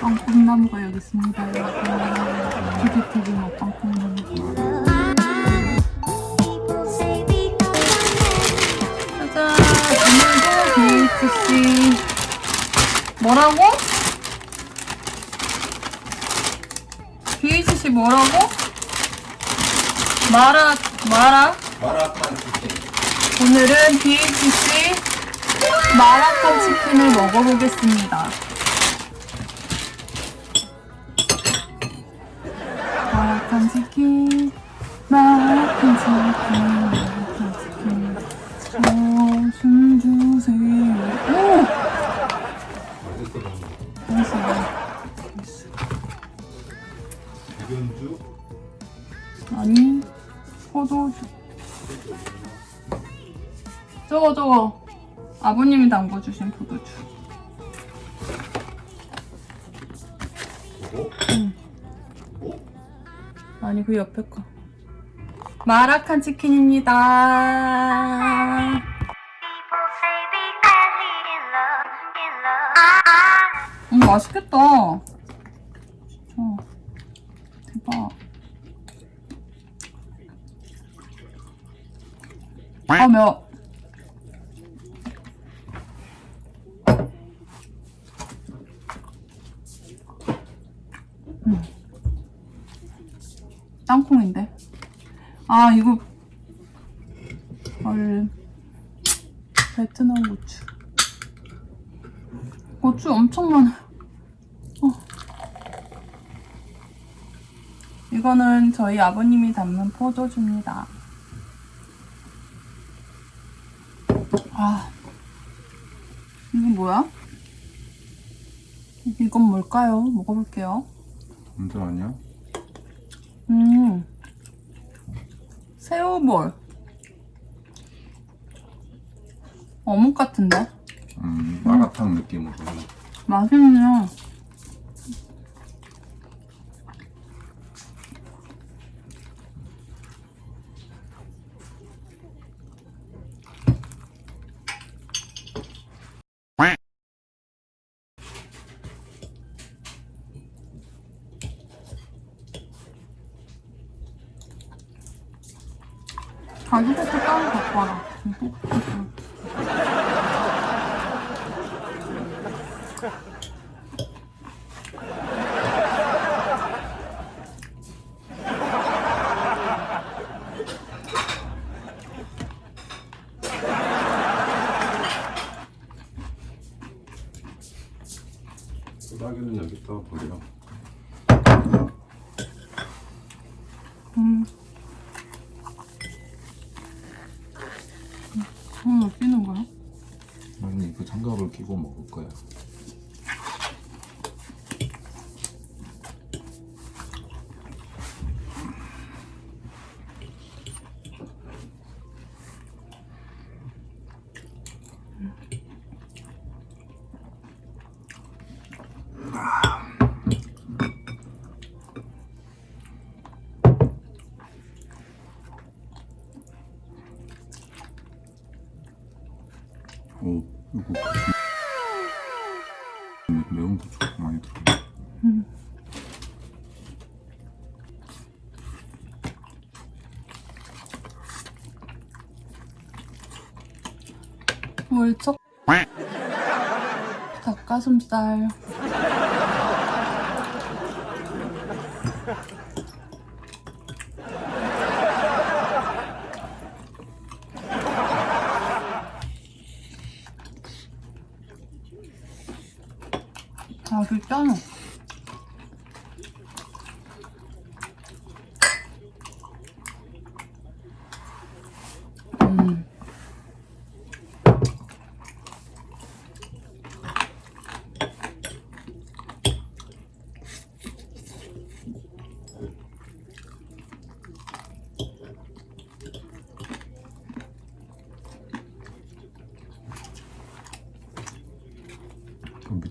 빵콩나무가 여기 있습니다 여러분 TVTV 뭐 짜잔 오늘도 BHC 뭐라고? BHC 뭐라고? 마라 마라 마라탕 치킨. 오늘은 BHC 마라탕 치킨을 먹어보겠습니다. 마라탕 치킨, 마라탕 치킨. 저거. 아버님이 담궈주신 포도주. 그리고 아니 그 옆에 거. 마라칸 치킨입니다. 음 맛있겠다. 진짜. 대박. 아 매워 땅콩인데. 아, 이거. 헐. 베트남 고추. 고추 엄청 많아. 어. 이거는 저희 아버님이 담는 포도주입니다. 아. 이건 뭐야? 이건 뭘까요? 먹어볼게요. 언제 아니야? 음. 새우볼. 어묵 같은데? 음, 마라탕 느낌으로. 맛있네요. 가지고서 따로 갖고 와라. 소다기는 여기다 버려. 음. 음, 왜 끼는 거야? 아니, 그 장갑을 끼고 먹을 거야. 오, 이거 매- 매운 거 조금 많이 들어. 월척. 닭가슴살 아 진짜는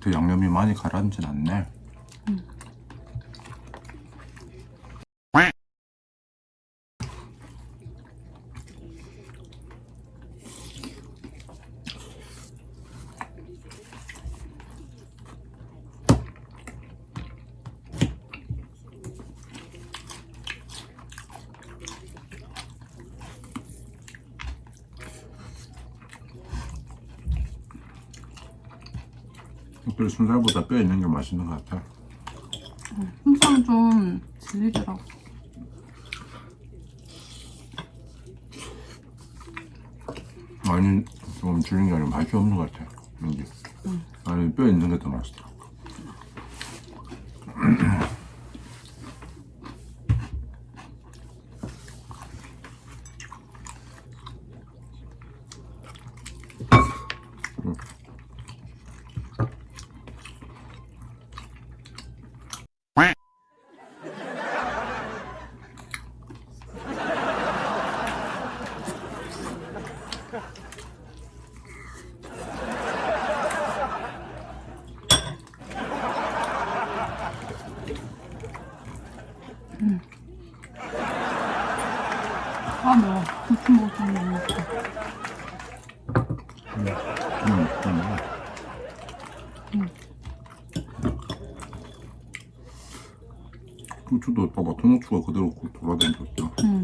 밑에 양념이 많이 가라앉진 않네. 그래 순살보다 뼈 있는 게 맛있는 것 같아. 항상 좀 질리더라고. 아니 좀 줄인 게 아니라 맛이 없는 것 같아. 이게. 아니 뼈 있는 게 더 맛있다. 아 매워. 고추 먹으면 못 먹어. 응, 응. 고추도 봐봐 통후추가 그대로 고- 돌아다니고. 응.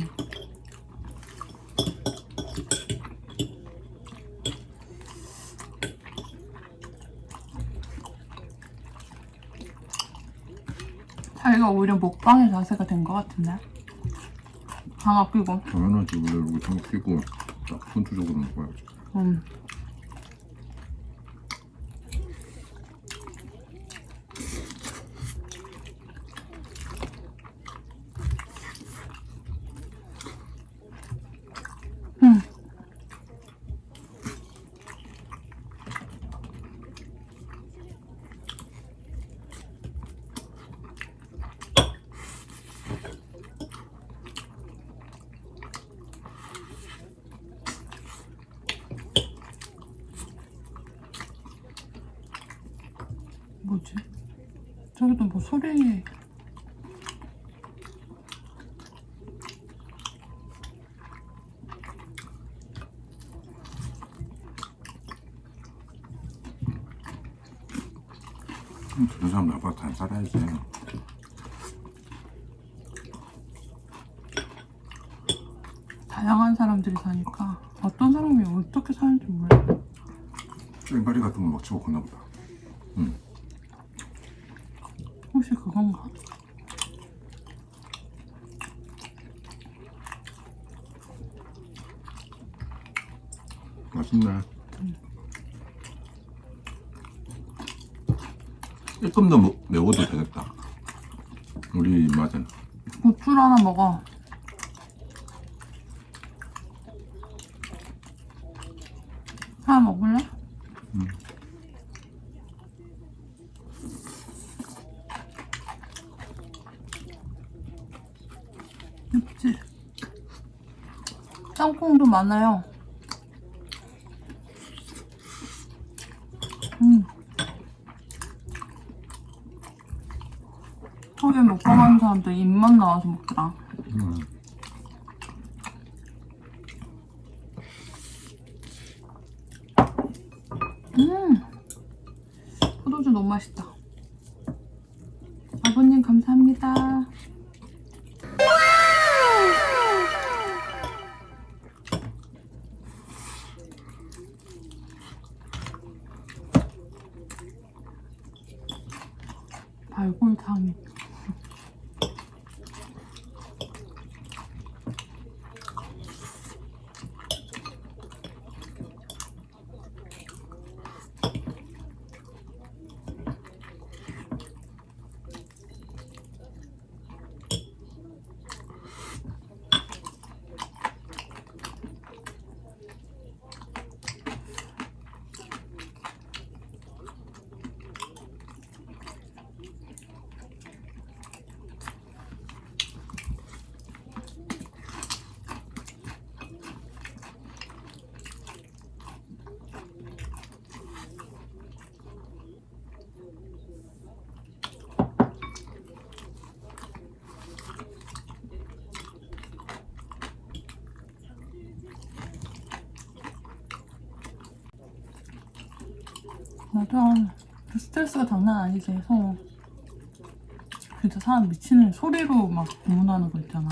자기가 오히려 먹방의 자세가 된 것 같은데? 방아 끼고. 당연하지 원래 좀 끼고 딱 선투적으로 먹어야지. 음. 음. 뭐지? 저기도 뭐 소리 음, 그런 사람 나보다 잘 살아야지. 다양한 사람들이 사니까 어떤 사람이 어떻게 사는지 몰라. 쨍가리 같은 거 먹지 먹었나 보다. 혹시 그건가? 맛있네. 조금 더 뭐- 매워도 되겠다. 우리 입맛은. 고추를 하나 먹어. 하나 먹을래? 맵지? 땅콩도 많아요. 음. 하루에 먹방하는 사람들 입만 나와서 먹더라. 음. 음, 포도주 너무 맛있다. 아버님 감사합니다. 발골탕. 맞아. 그 스트레스가 장난 아니지. 서 진짜 사람 미치는 소리로 막 고문하는 거 있잖아.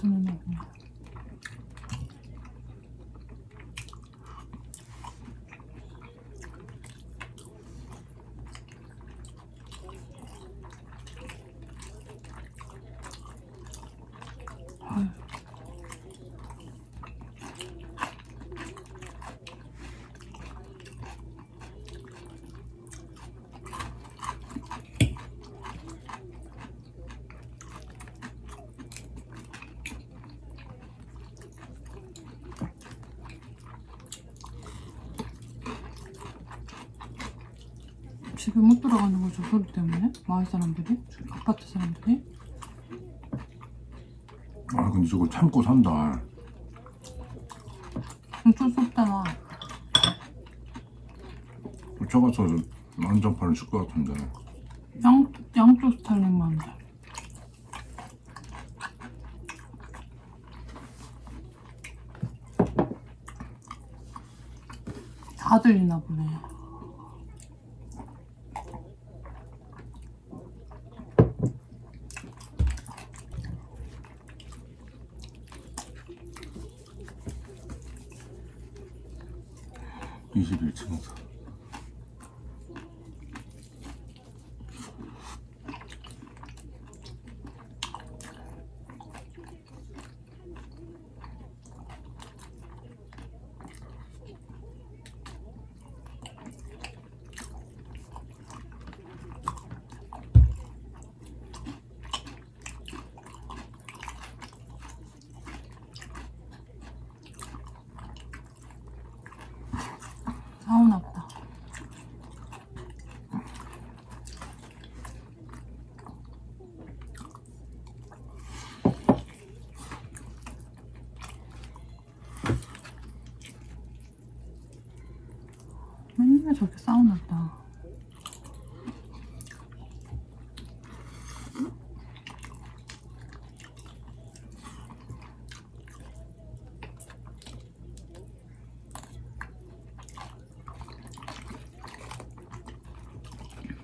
단순 집에 못 들어가는 거죠 소리 때문에 마을 사람들이 아파트 사람들이. 아 근데 저거 참고 산다. 어쩔 수 없잖아 쫓아가서 난장판을 칠 것 같은데. 양, 양쪽 스타일링만 돼. 다 들리나 보네 이십일 층에서 사우나 보다 맨날 저렇게 사우나 보다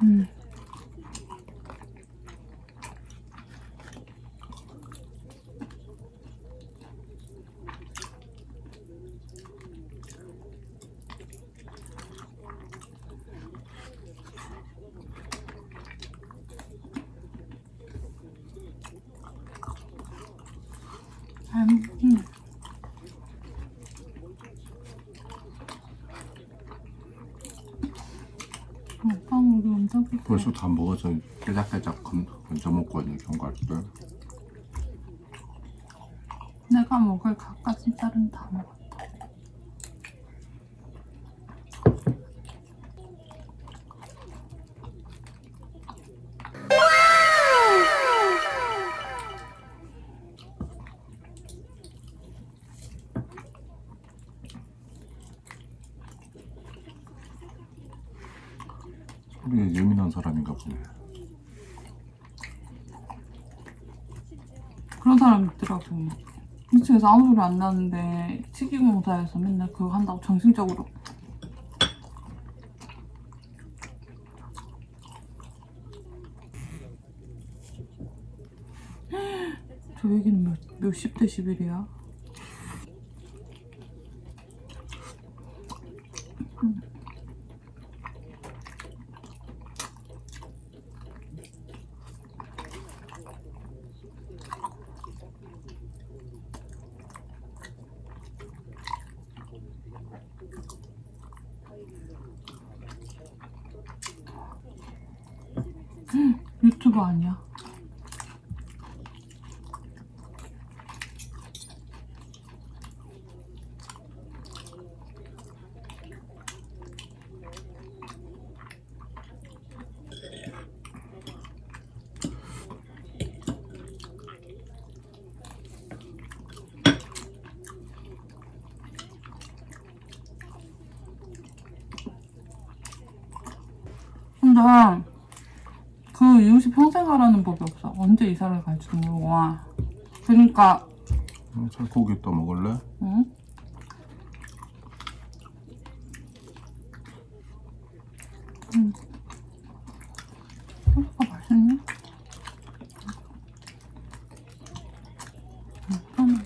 음. 음. 오빠 우리 벌써 다 먹어서 깨작깨작 건- 건져 먹고 있는 견과류들 내가 먹을 닭가슴살은 다 먹었다. 소리에 예민한 사람인가 보네 그런 사람 있더라고. 2층에서 아무 소리 안 나는데 튀기공사에서 맨날 그거 한다고 정신적으로. 저 얘기는 몇, 몇십 데시벨이야? 유튜브 아니야? 근데 그 이웃이 평생 가라는 법이 없어. 언제 이사를 갈지도 모르고 와. 그러니까 응, 살코기 또 먹을래? 응? 음. 소스가 맛있네. 음,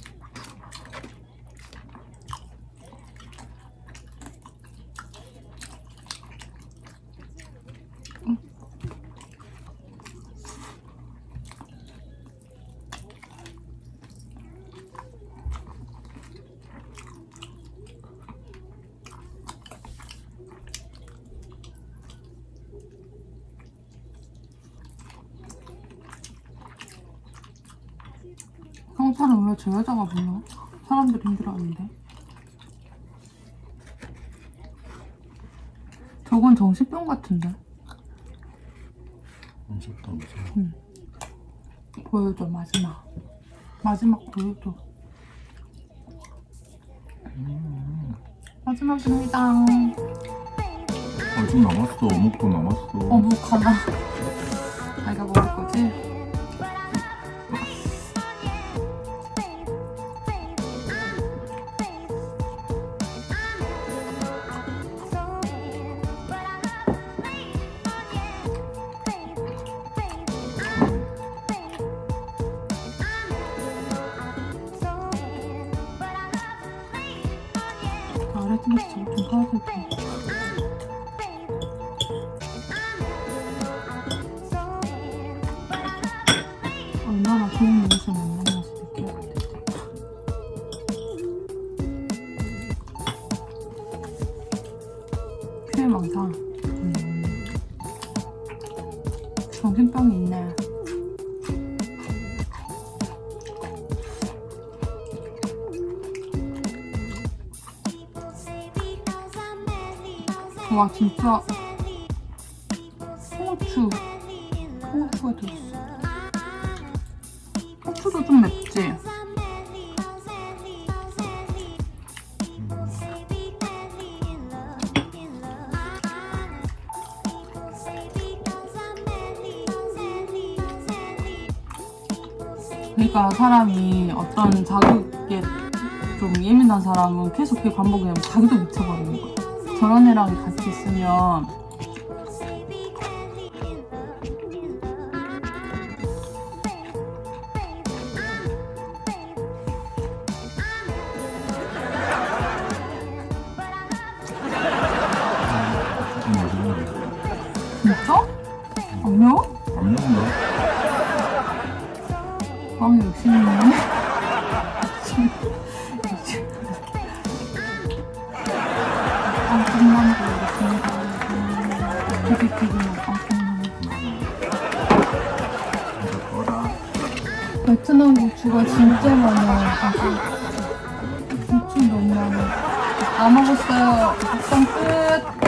저 여자가 불러? 사람들이 힘들어하는데. 저건 정신병 같은데. 무섭다 무서워 보여줘 마지막. 마지막 보여줘. 마지막입니다. 아좀 남았어 어묵도 남았어 어묵 하나. 자기가 먹을 거지? 팀에서 저거 좀 와 진짜 홍어추 홍어추가 들었어. 고추도 좀 맵지? 그러니까 사람이 어떤 자극에 좀 예민한 사람은 계속 그 반복이 되면 자기도 미쳐버리는 거야. 저런 애랑 같이 있으면